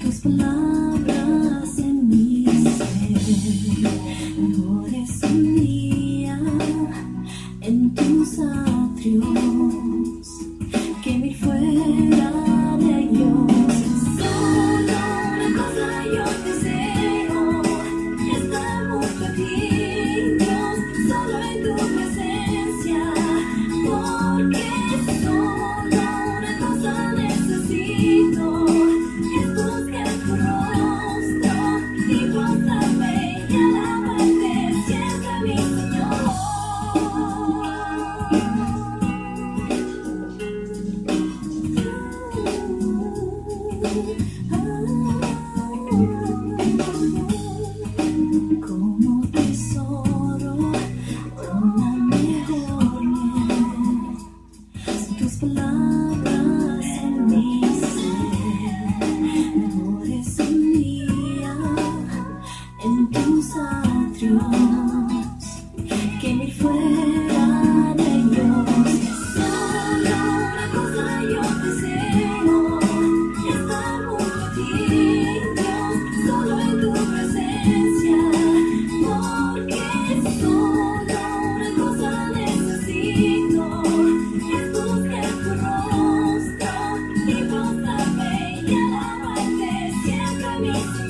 Tus palabras en mis seres lo de día en tus atrios que mi fuera de Dios solo la cosa yo deseo. Estamos pequeños solo en tu presencia. Porque Que fuera de Dios, solo una cosa yo deseo. Estamos aquí, solo en tu presencia. Porque solo una cosa necesito: es tu rostro y toda bella alabanza. Siempre me estoy.